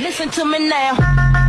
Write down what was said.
Listen to me now.